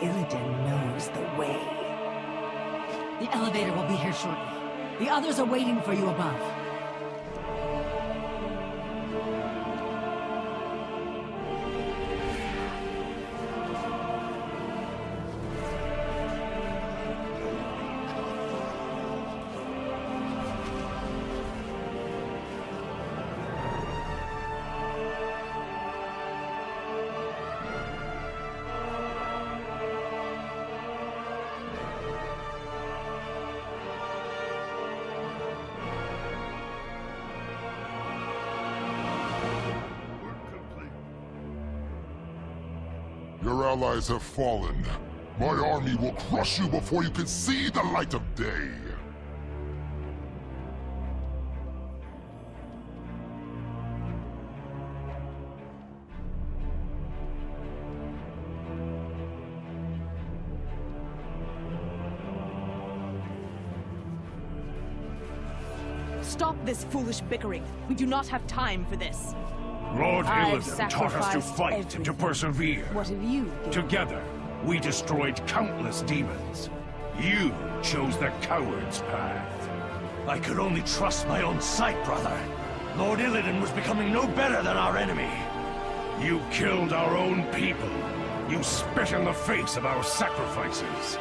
Illidan knows the way. The elevator will be here shortly. The others are waiting for you above. Your allies have fallen. My army will crush you before you can see the light of day. Stop this foolish bickering. We do not have time for this. Lord Illidan taught us to fight and to persevere. What have you given? Together, we destroyed countless demons. You chose the coward's path. I could only trust my own sight, brother. Lord Illidan was becoming no better than our enemy. You killed our own people. You spit in the face of our sacrifices.